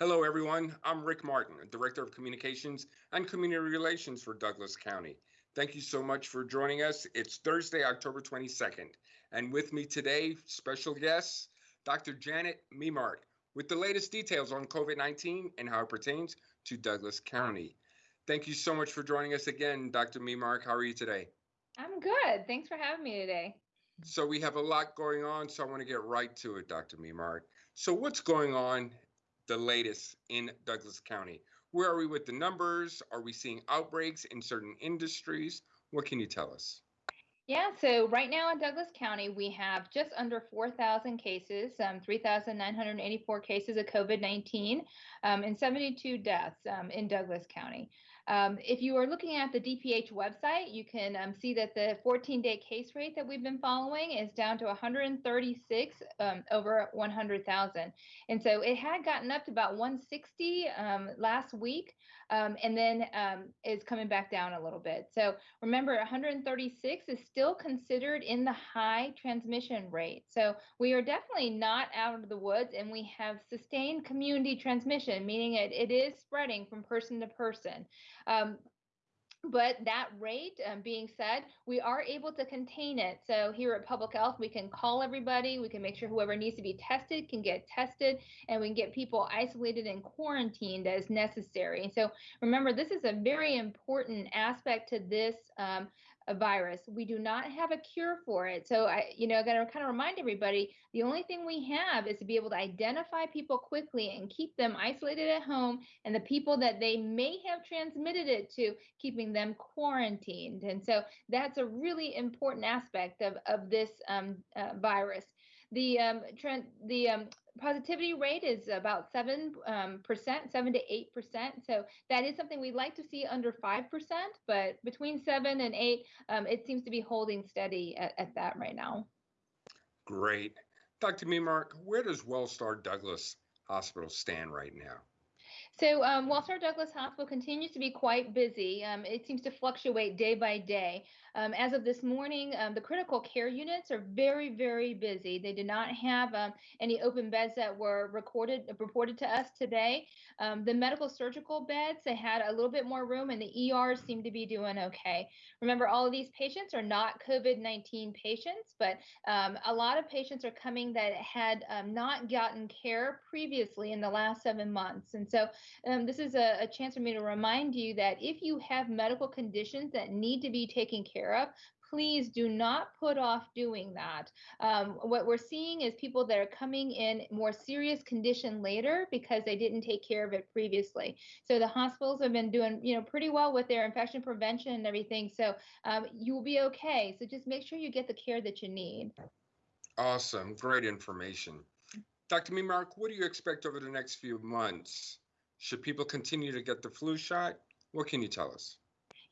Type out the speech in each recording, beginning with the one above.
Hello, everyone. I'm Rick Martin, Director of Communications and Community Relations for Douglas County. Thank you so much for joining us. It's Thursday, October 22nd. And with me today, special guest, Dr. Janet Memark, with the latest details on COVID 19 and how it pertains to Douglas County. Thank you so much for joining us again, Dr. Memark. How are you today? I'm good. Thanks for having me today. So, we have a lot going on, so I want to get right to it, Dr. Memark. So, what's going on the latest in Douglas County? Where are we with the numbers? Are we seeing outbreaks in certain industries? What can you tell us? Yeah, so right now in Douglas County, we have just under 4,000 cases, um, 3,984 cases of COVID 19, um, and 72 deaths um, in Douglas County. Um, if you are looking at the DPH website, you can um, see that the 14 day case rate that we've been following is down to 136 um, over 100,000. And so it had gotten up to about 160 um, last week um, and then um, is coming back down a little bit. So remember, 136 is still considered in the high transmission rate. So we are definitely not out of the woods and we have sustained community transmission, meaning it, it is spreading from person to person. Um, but that rate um, being said, we are able to contain it. So here at Public Health, we can call everybody. We can make sure whoever needs to be tested can get tested, and we can get people isolated and quarantined as necessary. And So remember, this is a very important aspect to this um, a virus. We do not have a cure for it. So I, you know, I got to kind of remind everybody, the only thing we have is to be able to identify people quickly and keep them isolated at home and the people that they may have transmitted it to, keeping them quarantined. And so that's a really important aspect of, of this um, uh, virus. The um, trend, the um, positivity rate is about 7, um, percent, 7 to 8%. So that is something we'd like to see under 5%, but between 7 and 8, um, it seems to be holding steady at, at that right now. Great. Dr. Memark, where does Wellstar Douglas Hospital stand right now? So um, Wellstar Douglas Hospital continues to be quite busy. Um, it seems to fluctuate day by day. Um, as of this morning, um, the critical care units are very, very busy. They did not have um, any open beds that were recorded reported to us today. Um, the medical surgical beds they had a little bit more room, and the ERs seem to be doing okay. Remember, all of these patients are not COVID-19 patients, but a lot of patients are coming that had not gotten care previously in the last seven months, and so this is a, a chance for me to remind you that if you have medical conditions that need to be taken care of, please do not put off doing that. Um, what we're seeing is people that are coming in more serious condition later because they didn't take care of it previously. So the hospitals have been doing, you know, pretty well with their infection prevention and everything. So um, you will be okay. So just make sure you get the care that you need. Awesome, great information. Dr. Memark, what do you expect over the next few months? Should people continue to get the flu shot? What can you tell us?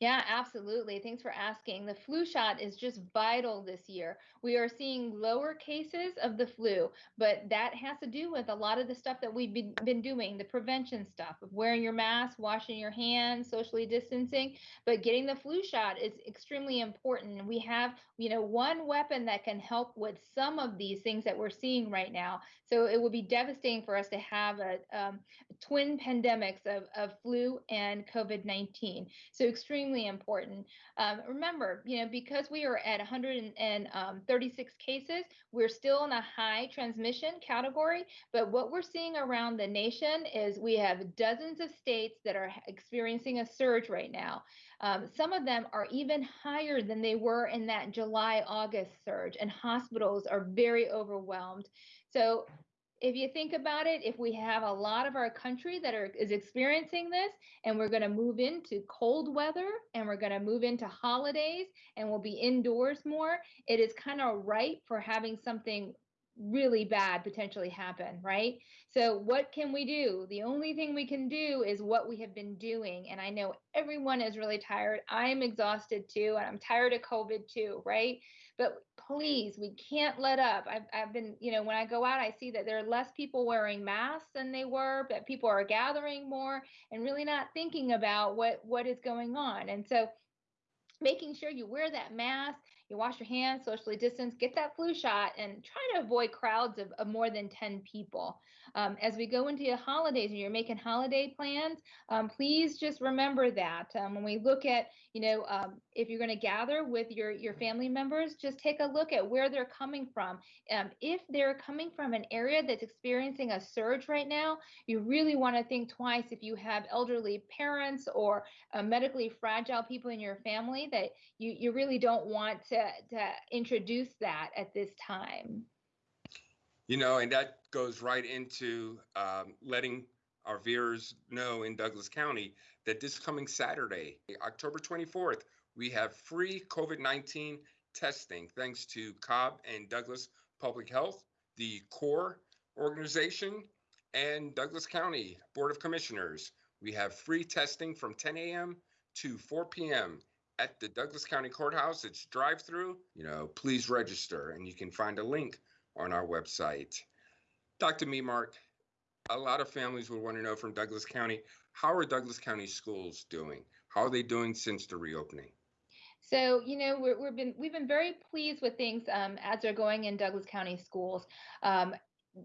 Yeah, absolutely. Thanks for asking. The flu shot is just vital this year. We are seeing lower cases of the flu, but that has to do with a lot of the stuff that we've been, been doing the prevention stuff of wearing your mask, washing your hands, socially distancing. But getting the flu shot is extremely important. We have, you know, one weapon that can help with some of these things that we're seeing right now. So it would be devastating for us to have a um, twin pandemics of, of flu and COVID 19. So extremely extremely important. Um, remember, you know, because we are at 136 um, cases, we're still in a high transmission category. But what we're seeing around the nation is we have dozens of states that are experiencing a surge right now. Um, some of them are even higher than they were in that July August surge, and hospitals are very overwhelmed. So if you think about it, if we have a lot of our country that are is experiencing this, and we're going to move into cold weather, and we're going to move into holidays, and we'll be indoors more, it is kind of right for having something really bad potentially happen, right? So, what can we do? The only thing we can do is what we have been doing. And I know everyone is really tired. I'm exhausted too, and I'm tired of COVID too, right? But please, we can't let up. I've, I've been, you know, when I go out, I see that there are less people wearing masks than they were, but people are gathering more and really not thinking about what what is going on. And so, making sure you wear that mask you wash your hands, socially distance, get that flu shot, and try to avoid crowds of, of more than 10 people. Um, as we go into the holidays and you're making holiday plans, um, please just remember that. Um, when we look at, you know, um, if you're going to gather with your, your family members, just take a look at where they're coming from. Um, if they're coming from an area that's experiencing a surge right now, you really want to think twice if you have elderly parents or uh, medically fragile people in your family that you, you really don't want to, to introduce that at this time. You know, and that goes right into um, letting our viewers know in Douglas County that this coming Saturday, October 24th, we have free COVID 19 testing thanks to Cobb and Douglas Public Health, the CORE organization, and Douglas County Board of Commissioners. We have free testing from 10 a.m. to 4 p.m. at the Douglas County Courthouse. It's drive through. You know, please register, and you can find a link on our website. Dr. Memark, a lot of families would want to know from Douglas County how are Douglas County schools doing? How are they doing since the reopening? So, you know, we have been we've been very pleased with things um, as they're going in Douglas County schools. Um,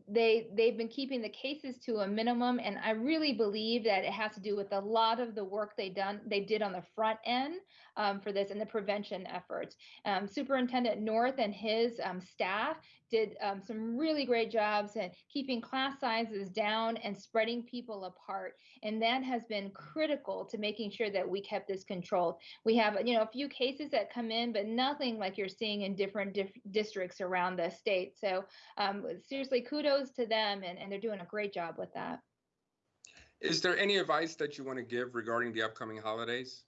they they've been keeping the cases to a minimum and i really believe that it has to do with a lot of the work they done they did on the front end um, for this and the prevention efforts. Um, superintendent north and his um, staff did um, some really great jobs in keeping class sizes down and spreading people apart and that has been critical to making sure that we kept this controlled. We have you know a few cases that come in but nothing like you're seeing in different dif- districts around the state. So um, seriously kudos to them, and, and they're doing a great job with that. Is there any advice that you want to give regarding the upcoming holidays?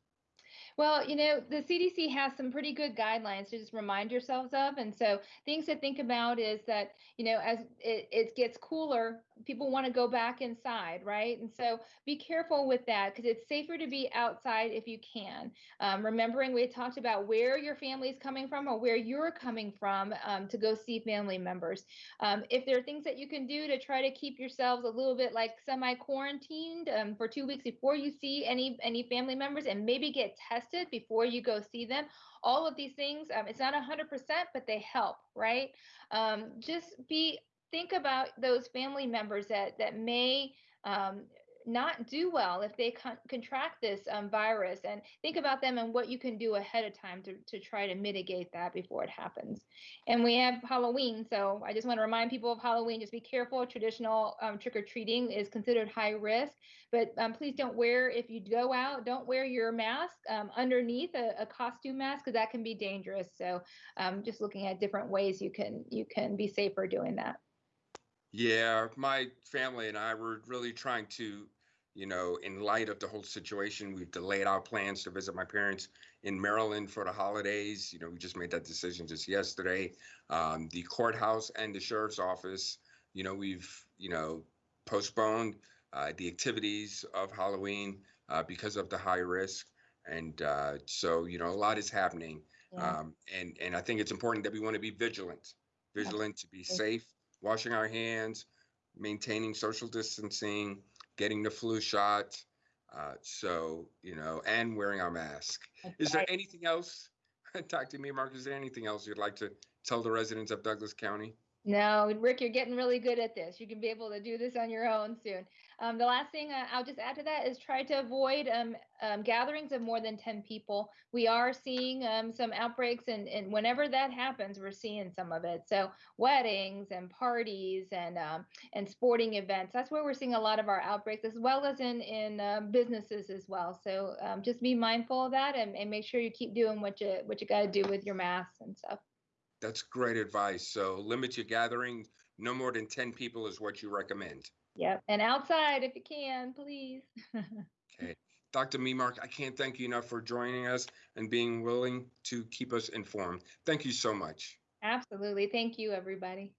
Well, you know, the CDC has some pretty good guidelines to just remind yourselves of. And so things to think about is that, you know, as it, it gets cooler, people want to go back inside, right? And so be careful with that because it's safer to be outside if you can. Um, remembering we talked about where your family is coming from or where you're coming from um, to go see family members. Um, if there are things that you can do to try to keep yourselves a little bit like semi-quarantined um, for two weeks before you see any any family members and maybe get tested before you go see them all of these things um, it's not 100% but they help right? Um, just be think about those family members that that may um, not do well if they con- contract this um, virus and think about them and what you can do ahead of time to, to try to mitigate that before it happens. And we have halloween so i just want to remind people of halloween. Just be careful. Traditional um, trick-or-treating is considered high risk but um, please don't wear if you go out don't wear your mask um, underneath a, a, costume mask because that can be dangerous. So um, just looking at different ways you can you can be safer doing that. Yeah, my family and I were really trying to, you know, in light of the whole situation, we've delayed our plans to visit my parents in Maryland for the holidays. You know, we just made that decision just yesterday. Um, the courthouse and the sheriff's office, you know, we've, you know, postponed uh, the activities of Halloween uh, because of the high risk. And uh, so, you know, a lot is happening. Yeah. Um, and, and I think it's important that we want to be vigilant, vigilant to be safe washing our hands, maintaining social distancing, getting the flu shot. Uh, so, you know, and wearing our mask. Is there anything else, Doctor Memark. is there anything else you'd like to tell the residents of Douglas County? No, Rick, you're getting really good at this. You can be able to do this on your own soon. Um, the last thing uh, I'll just add to that is try to avoid um, um, gatherings of more than 10 people. We are seeing um, some outbreaks, and, and whenever that happens, we're seeing some of it. So weddings and parties and um, and sporting events. That's where we're seeing a lot of our outbreaks, as well as in in uh, businesses as well. So um, just be mindful of that, and, and make sure you keep doing what you what you got to do with your masks and stuff. That's great advice. So limit your gathering. No more than 10 people is what you recommend. Yep. And outside if you can, please. okay. Dr. Memark, I can't thank you enough for joining us and being willing to keep us informed. Thank you so much. Absolutely. Thank you, everybody.